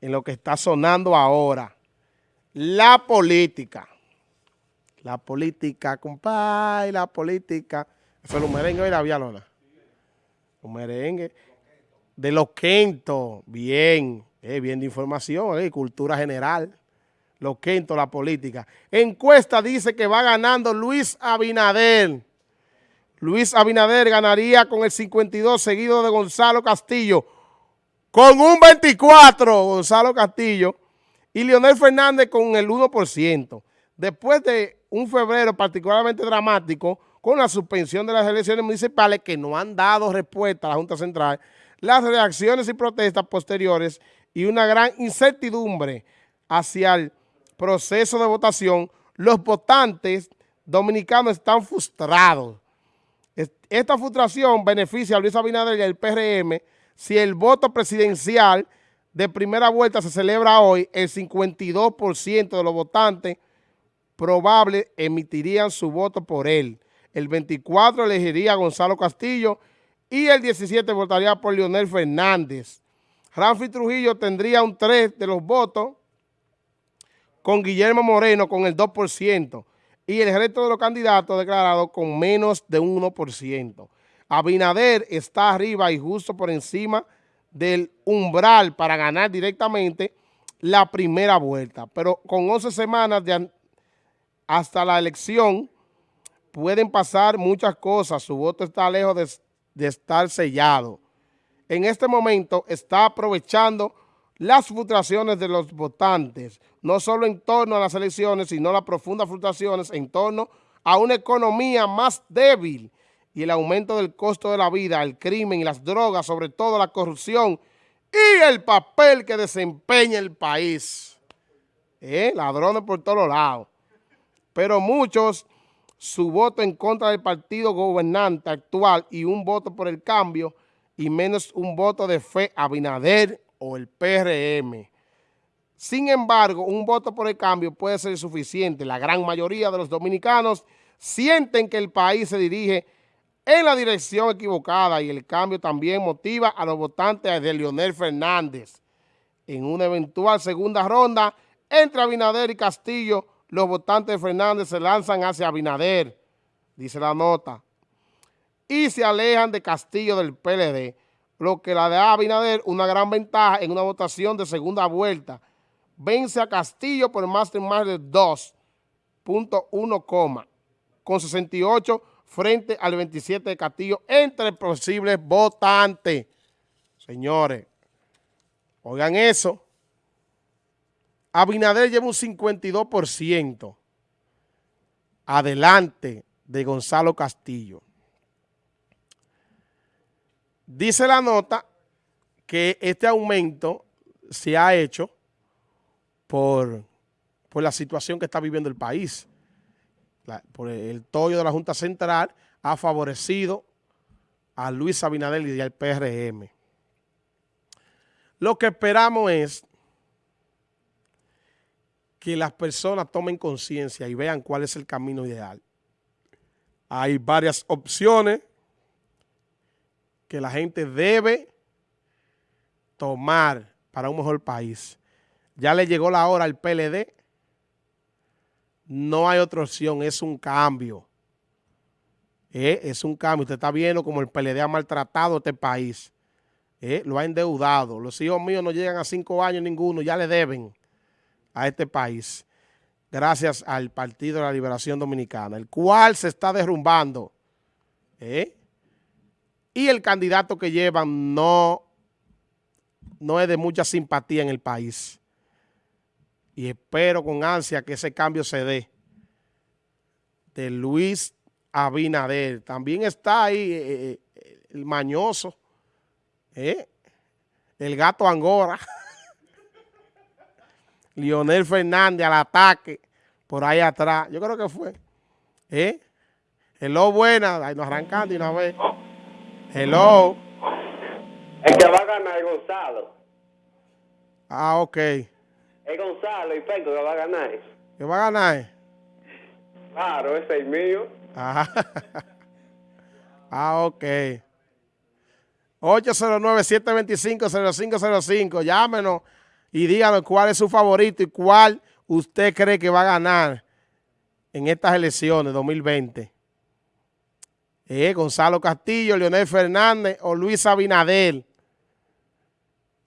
en lo que está sonando ahora. La política. La política, compadre, la política. Es los merengues y la vialona. Los merengues. De los quintos. Bien. Eh, bien de información, eh, cultura general. Los quintos, la política. Encuesta dice que va ganando Luis Abinader. Luis Abinader ganaría con el 52, seguido de Gonzalo Castillo. Con un 24, Gonzalo Castillo. Y Leonel Fernández con el 1%. Después de un febrero particularmente dramático, con la suspensión de las elecciones municipales que no han dado respuesta a la Junta Central, las reacciones y protestas posteriores y una gran incertidumbre hacia el proceso de votación, los votantes dominicanos están frustrados. Esta frustración beneficia a Luis Abinader y al PRM si el voto presidencial de primera vuelta se celebra hoy, el 52% de los votantes probables emitirían su voto por él. El 24 elegiría a Gonzalo Castillo y el 17 votaría por Leonel Fernández. Ramfi Trujillo tendría un 3 de los votos con Guillermo Moreno con el 2% y el resto de los candidatos declarados con menos de un 1%. Abinader está arriba y justo por encima del umbral para ganar directamente la primera vuelta. Pero con 11 semanas hasta la elección pueden pasar muchas cosas. Su voto está lejos de, de estar sellado. En este momento está aprovechando las frustraciones de los votantes, no solo en torno a las elecciones, sino las profundas frustraciones en torno a una economía más débil y el aumento del costo de la vida, el crimen y las drogas, sobre todo la corrupción y el papel que desempeña el país. ¿Eh? Ladrones por todos lados. Pero muchos, su voto en contra del partido gobernante actual y un voto por el cambio y menos un voto de fe a Binader o el PRM. Sin embargo, un voto por el cambio puede ser suficiente. La gran mayoría de los dominicanos sienten que el país se dirige en la dirección equivocada y el cambio también motiva a los votantes de Leonel Fernández. En una eventual segunda ronda entre Abinader y Castillo, los votantes de Fernández se lanzan hacia Abinader, dice la nota, y se alejan de Castillo del PLD, lo que la da Abinader una gran ventaja en una votación de segunda vuelta. Vence a Castillo por más de más de 2.1, con 68 frente al 27 de Castillo entre posibles votantes. Señores, oigan eso. Abinader lleva un 52% adelante de Gonzalo Castillo. Dice la nota que este aumento se ha hecho por, por la situación que está viviendo el país por el tollo de la Junta Central ha favorecido a Luis Abinader y al PRM. Lo que esperamos es que las personas tomen conciencia y vean cuál es el camino ideal. Hay varias opciones que la gente debe tomar para un mejor país. Ya le llegó la hora al PLD no hay otra opción, es un cambio. Eh, es un cambio. Usted está viendo como el PLD ha maltratado este país. Eh, lo ha endeudado. Los hijos míos no llegan a cinco años ninguno, ya le deben a este país. Gracias al Partido de la Liberación Dominicana, el cual se está derrumbando. Eh, y el candidato que llevan no, no es de mucha simpatía en el país y espero con ansia que ese cambio se dé, de Luis Abinader. También está ahí eh, eh, el mañoso, eh, el gato Angora, Lionel Fernández al ataque, por ahí atrás. Yo creo que fue. ¿Eh? Hello, buena. Ahí nos arrancando y una vez. Hello. El que va a ganar Gonzalo. Ah, ok. Es Gonzalo y Penco que va a ganar. ¿Qué va a ganar? Claro, ese es mío. Ah, ah ok. 809-725-0505. Llámenos y díganos cuál es su favorito y cuál usted cree que va a ganar en estas elecciones 2020. Eh, Gonzalo Castillo, Leonel Fernández o Luis Abinader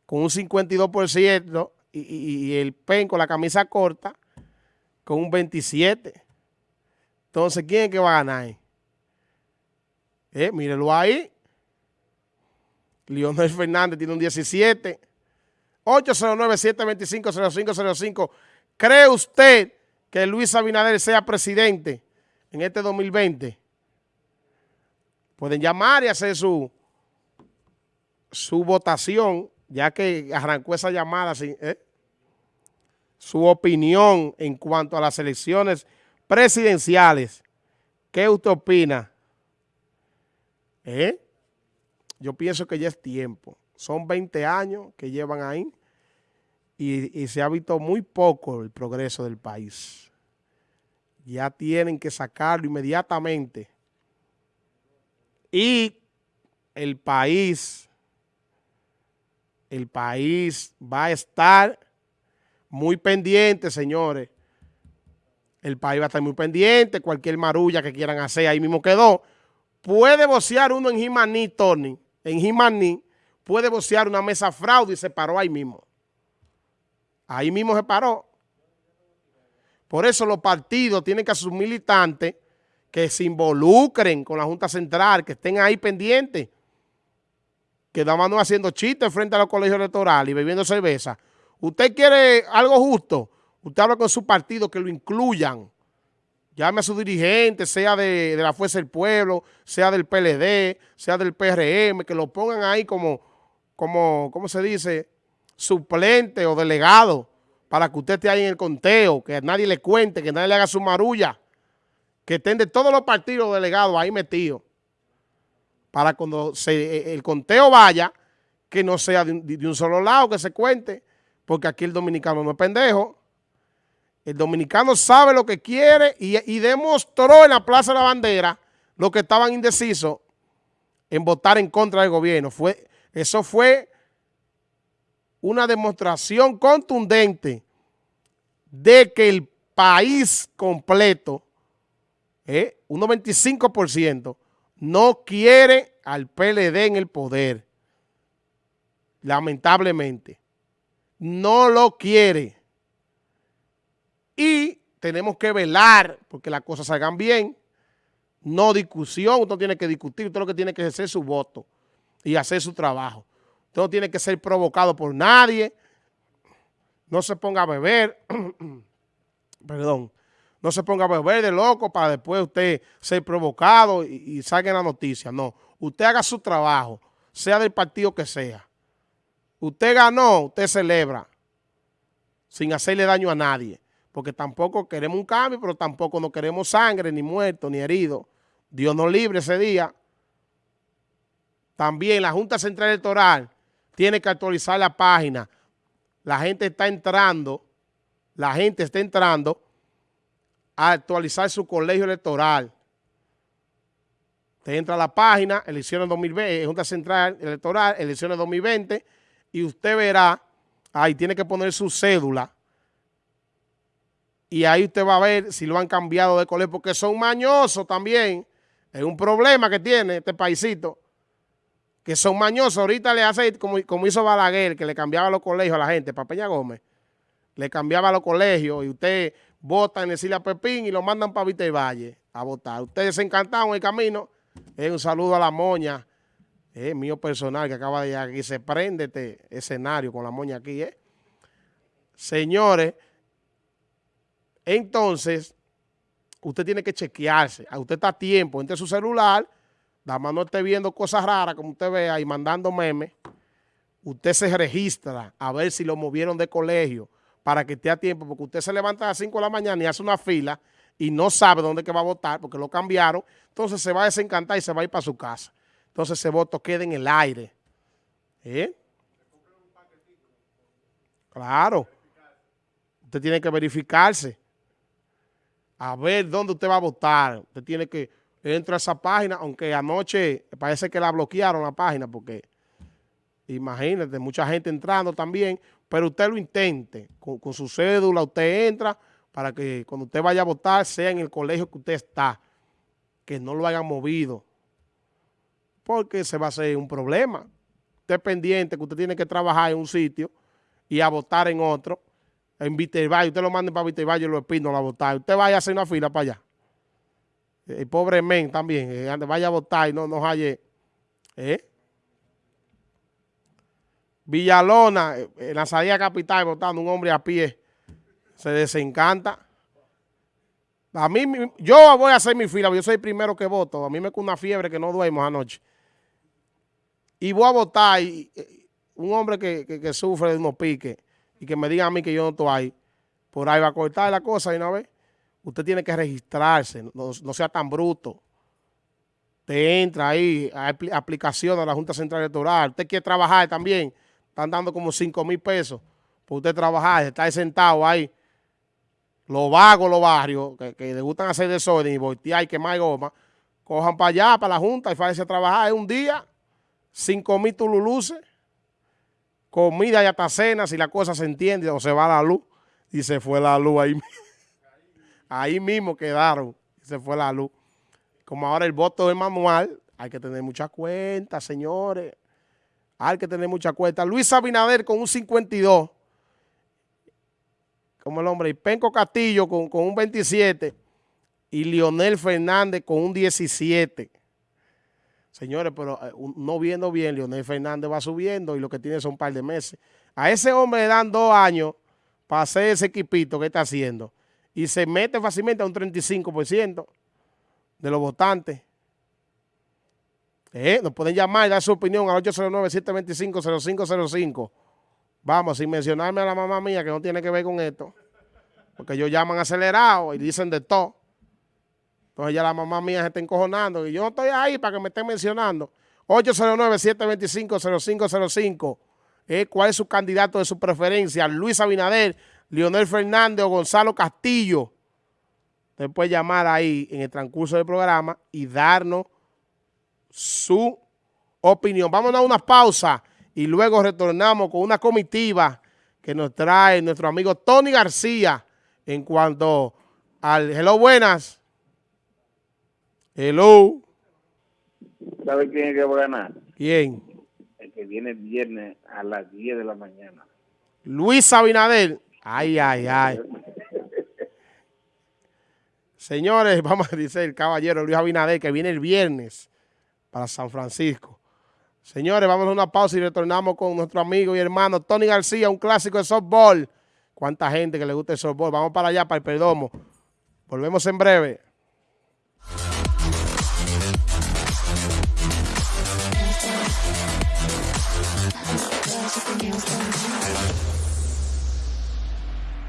con un 52% y, el PEN con la camisa corta con un 27%. Entonces, ¿quién es que va a ganar? Eh, mírelo ahí. Leonel Fernández tiene un 17. 809-725-0505. ¿Cree usted que Luis Abinader sea presidente en este 2020? Pueden llamar y hacer su, su votación, ya que arrancó esa llamada, ¿eh? su opinión en cuanto a las elecciones presidenciales. ¿Qué usted opina? ¿Eh? Yo pienso que ya es tiempo. Son 20 años que llevan ahí y, se ha visto muy poco el progreso del país. Ya tienen que sacarlo inmediatamente. Y el país, el país va a estar muy pendiente, señores, el país va a estar muy pendiente, cualquier marulla que quieran hacer, ahí mismo quedó. Puede bocear uno en Jimaní, Tony, en Jimaní, puede bocear una mesa fraude y se paró ahí mismo. Ahí mismo se paró. Por eso los partidos tienen que sus militantes que se involucren con la Junta Central, que estén ahí pendientes, que nada más haciendo chistes frente a los colegios electorales y bebiendo cerveza. Usted quiere algo justo, Usted habla con su partido que lo incluyan. Llame a su dirigente, sea de, la Fuerza del Pueblo, sea del PLD, sea del PRM, que lo pongan ahí como, como ¿cómo se dice? Suplente o delegado para que usted esté ahí en el conteo, que nadie le cuente, que nadie le haga su marulla, que estén de todos los partidos delegados ahí metidos, para cuando se, el conteo vaya, que no sea de de un solo lado, que se cuente, porque aquí el dominicano no es pendejo. El dominicano sabe lo que quiere y, demostró en la Plaza de la Bandera lo que estaban indecisos en votar en contra del gobierno. Fue, eso fue una demostración contundente de que el país completo, eh, un 95%, no quiere al PLD en el poder. Lamentablemente. No lo quiere. Y tenemos que velar porque las cosas salgan bien. No discusión, usted no tiene que discutir, usted lo que tiene que hacer su voto y hacer su trabajo. Usted no tiene que ser provocado por nadie. No se ponga a beber, perdón, no se ponga a beber de loco para después usted ser provocado y, y salga en la noticia. No, usted haga su trabajo, sea del partido que sea. Usted ganó, usted celebra, sin hacerle daño a nadie porque tampoco queremos un cambio, pero tampoco no queremos sangre, ni muertos, ni heridos. Dios nos libre ese día. También la Junta Central Electoral tiene que actualizar la página. La gente está entrando, la gente está entrando a actualizar su colegio electoral. Usted entra a la página, elecciones 2020, Junta Central Electoral, elecciones 2020, y usted verá, ahí tiene que poner su cédula, y ahí usted va a ver si lo han cambiado de colegio, porque son mañosos también. Es un problema que tiene este paisito, que son mañosos. Ahorita le hace como, como hizo Balaguer, que le cambiaba los colegios a la gente, para Peña Gómez. Le cambiaba los colegios y usted vota en el a Pepín y lo mandan para Vista y Valle a votar. Ustedes se encantaron en el camino. un saludo a la moña, es mío personal que acaba de llegar aquí. Se prende este escenario con la moña aquí, ¿eh? Señores, entonces, usted tiene que chequearse. A usted está a tiempo, entre su celular, nada más no esté viendo cosas raras como usted vea y mandando memes. Usted se registra a ver si lo movieron de colegio para que esté a tiempo, porque usted se levanta a las 5 de la mañana y hace una fila y no sabe dónde que va a votar porque lo cambiaron, entonces se va a desencantar y se va a ir para su casa. Entonces ese voto queda en el aire. ¿Eh? Claro. Usted tiene que verificarse a ver dónde usted va a votar. Usted tiene que entrar a esa página, aunque anoche parece que la bloquearon la página porque imagínate, mucha gente entrando también, pero usted lo intente. Con, su cédula usted entra para que cuando usted vaya a votar sea en el colegio que usted está, que no lo hayan movido, porque se va a hacer un problema. Usted es pendiente que usted tiene que trabajar en un sitio y a votar en otro, en Vitervalle, usted lo manda para Vitervalle y lo espino a votar. Usted vaya a hacer una fila para allá. El pobre men también, eh, vaya a votar y no nos halle. ¿eh? Villalona, eh, en la salida capital, votando un hombre a pie, se desencanta. A mí, yo voy a hacer mi fila, yo soy el primero que voto. A mí me con una fiebre que no duermo anoche. Y voy a votar, y, un hombre que, sufre de unos piques y que me diga a mí que yo no estoy ahí, por ahí va a cortar la cosa y una vez. Usted tiene que registrarse, no, sea tan bruto. Te entra ahí, hay aplicación a la Junta Central Electoral. Usted quiere trabajar también, están dando como 5 mil pesos por usted trabajar, está sentado ahí. Los vagos, los barrios, que, que les gustan hacer desorden y voltear y quemar goma, cojan para allá, para la Junta y váyanse a trabajar. Es un día, 5 mil tululuces comida y hasta cena, si la cosa se entiende o se va la luz. Y se fue la luz ahí. Ahí mismo quedaron y se fue la luz. Como ahora el voto es manual, hay que tener mucha cuenta, señores. Hay que tener mucha cuenta. Luis Abinader con un 52. Como el hombre. Y Penco Castillo con, con un 27. Y Lionel Fernández con un 17. Señores, pero eh, no viendo bien, Leonel Fernández va subiendo y lo que tiene son un par de meses. A ese hombre le dan dos años para hacer ese equipito que está haciendo y se mete fácilmente a un 35% de los votantes. Eh, nos pueden llamar y dar su opinión al 809-725-0505. Vamos, sin mencionarme a la mamá mía que no tiene que ver con esto. Porque ellos llaman acelerado y dicen de todo. Entonces ya la mamá mía se está encojonando y yo no estoy ahí para que me estén mencionando. 809-725-0505. Eh, ¿Cuál es su candidato de su preferencia? Luis Abinader, Leonel Fernández o Gonzalo Castillo. Usted puede llamar ahí en el transcurso del programa y darnos su opinión. Vamos a dar una pausa y luego retornamos con una comitiva que nos trae nuestro amigo Tony García en cuanto al Hello Buenas. Hello. ¿Sabe quién es que va a ganar? ¿Quién? El que viene el viernes a las 10 de la mañana. Luis Abinader. Ay, ay, ay. Señores, vamos a decir el caballero Luis Abinader que viene el viernes para San Francisco. Señores, vamos a una pausa y retornamos con nuestro amigo y hermano Tony García, un clásico de softball. ¿Cuánta gente que le gusta el softball? Vamos para allá, para el Perdomo. Volvemos en breve.